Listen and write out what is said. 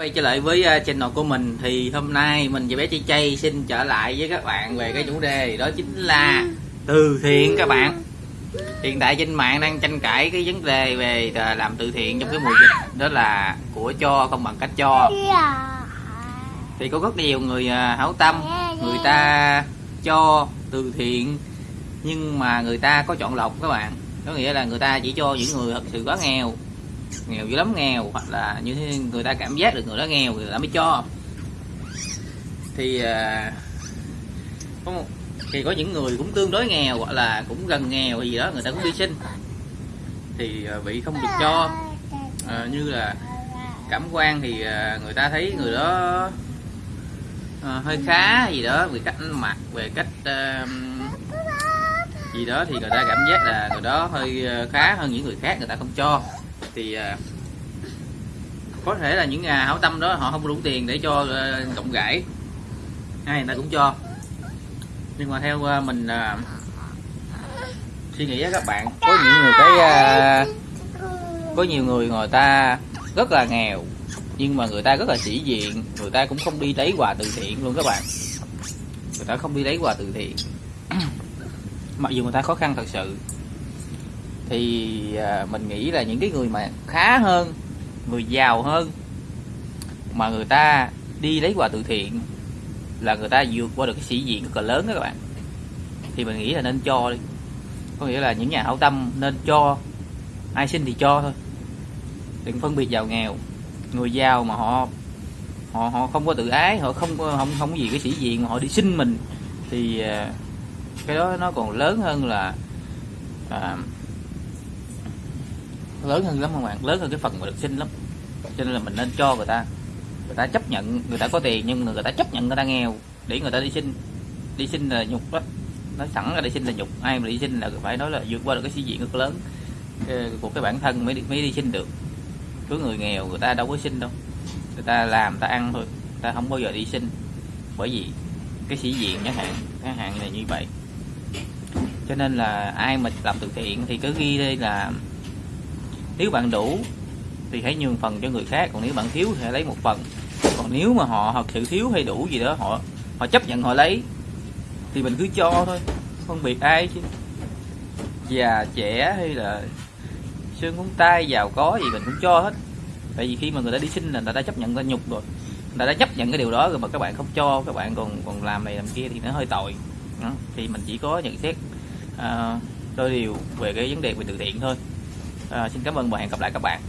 quay trở lại với à, channel của mình thì hôm nay mình và bé Chay Chay xin trở lại với các bạn về cái chủ đề đó chính là từ thiện các bạn. Hiện tại trên mạng đang tranh cãi cái vấn đề về à, làm từ thiện trong cái mùa dịch, đó là của cho không bằng cách cho. Thì có rất nhiều người à, hảo tâm, người ta cho từ thiện, nhưng mà người ta có chọn lọc các bạn. Có nghĩa là người ta chỉ cho những người thật sự quá nghèo nghèo dữ lắm nghèo. Hoặc là như thế người ta cảm giác được người đó nghèo người ta mới cho. Thì à, có một, thì có những người cũng tương đối nghèo hoặc là cũng gần nghèo gì đó người ta cũng đi xin. Thì à, bị không được cho. À, như là cảm quan thì à, người ta thấy người đó à, hơi khá gì đó về cách mặt mặc về cách à, gì đó thì người ta cảm giác là người đó hơi khá hơn những người khác người ta không cho thì à, có thể là những nhà hảo tâm đó họ không đủ tiền để cho à, cộng gãi. Ai người ta cũng cho. Nhưng mà theo à, mình suy nghĩ á các bạn, có những người cái có nhiều người người ta rất là nghèo, nhưng mà người ta rất là sĩ diện, người ta cũng không đi lấy quà từ thiện luôn các bạn. Người ta không đi lấy quà từ thiện. Mặc dù người ta khó khăn thật sự thì à, mình nghĩ là những cái người mà khá hơn người giàu hơn mà người ta đi lấy quà từ thiện là người ta vượt qua được cái sĩ diện rất là lớn đó các bạn. Thì mình nghĩ là nên cho đi. Có nghĩa là những nhà hảo tâm nên cho ai xin thì cho thôi. Đừng phân biệt giàu nghèo. Người giàu mà họ họ họ không có tự ái họ không không không có gì cái sĩ diện mà họ đi xin mình thì à, cái đó nó còn lớn hơn là à, lớn hơn lắm các bạn? Lớn hơn cái phần mà được xin lắm. Cho nên là mình nên cho người ta. Người ta chấp nhận người ta có tiền nhưng người ta chấp nhận người ta nghèo để người ta đi xin. Đi xin là nhục đó. Nói sẵn là đi xin là nhục. Ai mà đi xin là phải nói là vượt qua được cái sĩ diện rất lớn. Của cái bản thân mới đi, mới đi xin được. Cứ người nghèo người ta đâu có xin đâu. Người ta làm người ta ăn thôi. Người ta không bao giờ đi xin. Bởi vì cái sĩ diện chẳng hạn chẳng hạn là như vậy. Cho nên là ai mà làm từ thiện thì cứ ghi đây là nếu bạn đủ thì hãy nhường phần cho người khác còn nếu bạn thiếu thì hãy lấy một phần. Còn nếu mà họ thật sự thiếu hay đủ gì đó họ họ chấp nhận họ lấy thì mình cứ cho thôi không biệt ai chứ. Già trẻ hay là xương ngón tay giàu có gì mình cũng cho hết. Tại vì khi mà người ta đi xin là người ta chấp nhận người ta nhục rồi. Người ta đã chấp nhận cái điều đó rồi mà các bạn không cho các bạn còn còn làm này làm kia thì nó hơi tội. Đó. thì mình chỉ có nhận xét à, uh, đôi điều về cái vấn đề về từ thiện thôi à, xin cảm ơn và hẹn gặp lại các bạn.